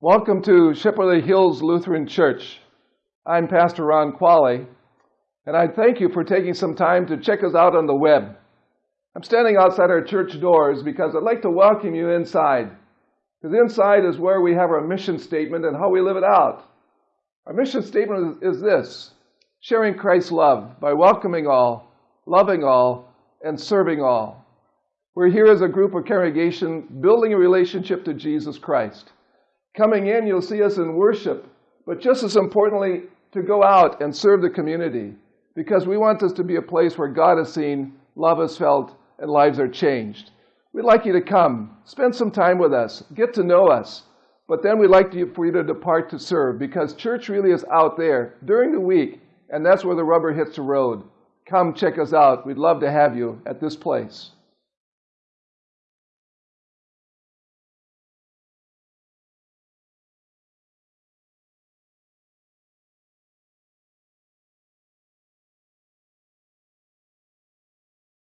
Welcome to Shipperley Hills Lutheran Church. I'm Pastor Ron Qualley, and I thank you for taking some time to check us out on the web. I'm standing outside our church doors because I'd like to welcome you inside. Because inside is where we have our mission statement and how we live it out. Our mission statement is this sharing Christ's love by welcoming all, loving all, and serving all. We're here as a group of congregation building a relationship to Jesus Christ. Coming in, you'll see us in worship, but just as importantly, to go out and serve the community because we want this to be a place where God is seen, love is felt, and lives are changed. We'd like you to come, spend some time with us, get to know us, but then we'd like for you to depart to serve because church really is out there during the week, and that's where the rubber hits the road. Come check us out. We'd love to have you at this place.